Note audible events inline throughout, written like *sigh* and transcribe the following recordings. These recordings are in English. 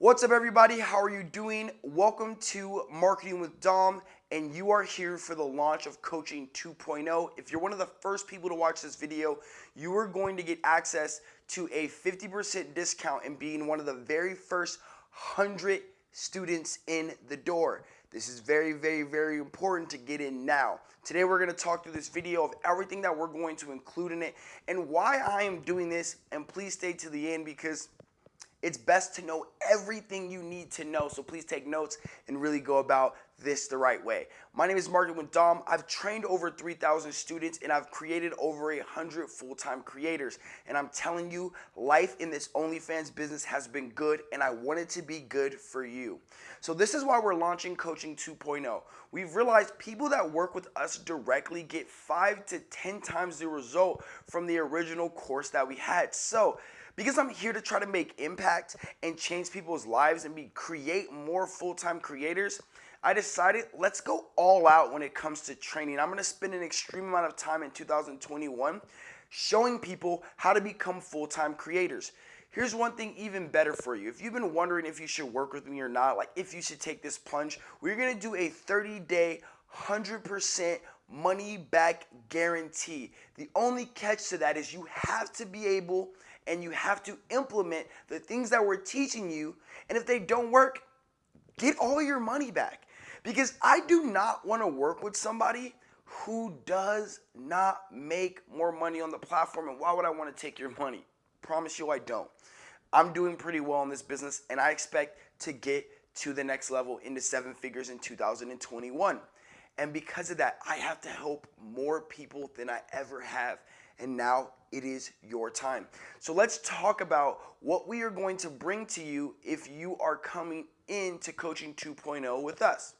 What's up, everybody? How are you doing? Welcome to Marketing with Dom, and you are here for the launch of Coaching 2.0. If you're one of the first people to watch this video, you are going to get access to a 50% discount and being one of the very first 100 students in the door. This is very, very, very important to get in now. Today we're going to talk through this video of everything that we're going to include in it and why I am doing this. And please stay to the end because it's best to know everything you need to know. So please take notes and really go about this the right way. My name is Martin with Dom. I've trained over 3,000 students and I've created over 100 full-time creators. And I'm telling you, life in this OnlyFans business has been good and I want it to be good for you. So this is why we're launching Coaching 2.0. We've realized people that work with us directly get five to 10 times the result from the original course that we had. So because I'm here to try to make impact and change people's lives and be create more full-time creators, I decided let's go all out when it comes to training. I'm going to spend an extreme amount of time in 2021 showing people how to become full-time creators. Here's one thing even better for you. If you've been wondering if you should work with me or not, like if you should take this plunge, we're going to do a 30-day 100% money back guarantee. The only catch to that is you have to be able and you have to implement the things that we're teaching you. And if they don't work, get all your money back. Because I do not want to work with somebody who does not make more money on the platform. And why would I want to take your money? Promise you I don't. I'm doing pretty well in this business and I expect to get to the next level into seven figures in 2021. And because of that, I have to help more people than I ever have and now it is your time. So let's talk about what we are going to bring to you if you are coming into Coaching 2.0 with us.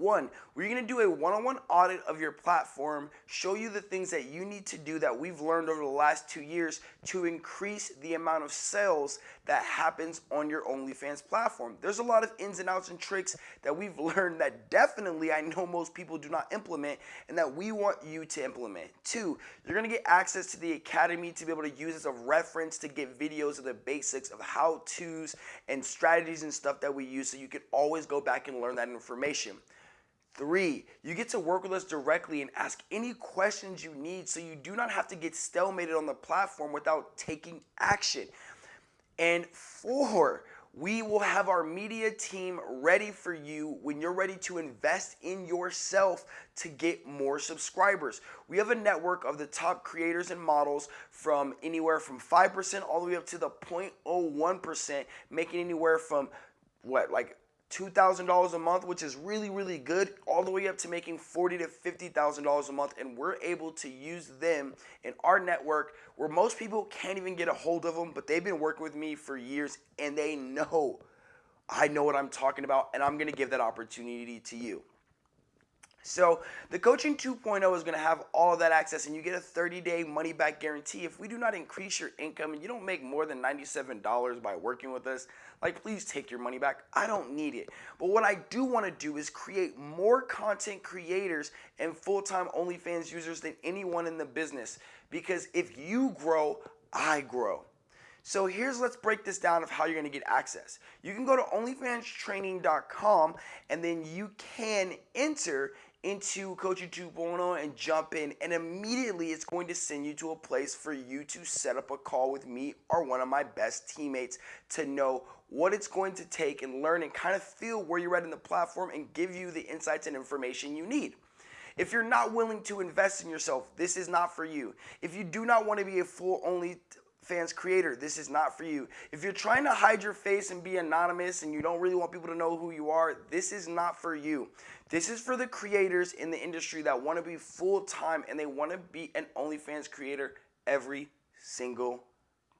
One, we're going to do a one-on-one audit of your platform, show you the things that you need to do that we've learned over the last two years to increase the amount of sales that happens on your OnlyFans platform. There's a lot of ins and outs and tricks that we've *laughs* learned that definitely I know most people do not implement and that we want you to implement. Two, you're going to get access to the academy to be able to use as a reference to get videos of the basics of how-tos and strategies and stuff that we use so you can always go back and learn that information. Three, you get to work with us directly and ask any questions you need so you do not have to get stalemated on the platform without taking action. And four, we will have our media team ready for you when you're ready to invest in yourself to get more subscribers. We have a network of the top creators and models from anywhere from 5% all the way up to the 0.01%, making anywhere from what, like $2,000 a month, which is really, really good, all the way up to making 40 to $50,000 a month. And we're able to use them in our network where most people can't even get a hold of them, but they've been working with me for years and they know I know what I'm talking about and I'm going to give that opportunity to you. So the coaching 2.0 is going to have all that access and you get a 30 day money back guarantee. If we do not increase your income and you don't make more than $97 by working with us, like please take your money back. I don't need it. But what I do want to do is create more content creators and full-time OnlyFans users than anyone in the business. Because if you grow, I grow. So here's let's break this down of how you're going to get access. You can go to onlyfanstraining.com and then you can enter into Coaching 2.0 and jump in and immediately it's going to send you to a place for you to set up a call with me or one of my best teammates to know what it's going to take and learn and kind of feel where you're at in the platform and give you the insights and information you need. If you're not willing to invest in yourself, this is not for you. If you do not want to be a full only fans creator, this is not for you. If you're trying to hide your face and be anonymous and you don't really want people to know who you are, this is not for you. This is for the creators in the industry that want to be full time and they want to be an OnlyFans creator every single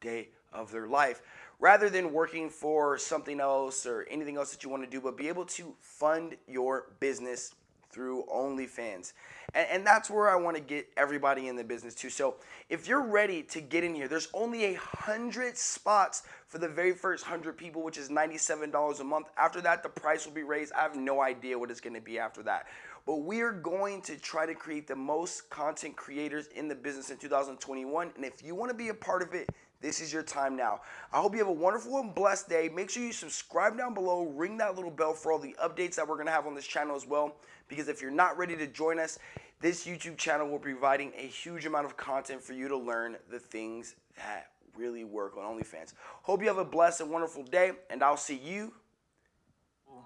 day of their life rather than working for something else or anything else that you want to do, but be able to fund your business through OnlyFans. And, and that's where I want to get everybody in the business too. So if you're ready to get in here, there's only a hundred spots for the very first hundred people, which is $97 a month. After that, the price will be raised. I have no idea what it's going to be after that. But we are going to try to create the most content creators in the business in 2021. And if you want to be a part of it, This is your time now. I hope you have a wonderful and blessed day. Make sure you subscribe down below, ring that little bell for all the updates that we're going to have on this channel as well. Because if you're not ready to join us, this YouTube channel will be providing a huge amount of content for you to learn the things that really work on OnlyFans. Hope you have a blessed and wonderful day, and I'll see you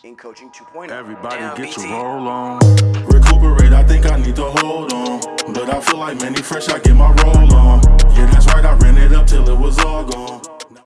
in Coaching 2.0. Everybody Damn, get BT. your roll on. Recuperate, I think I need to hold on. But I feel like many fresh, I get my roll on. Yeah, I ran it up till it was all gone.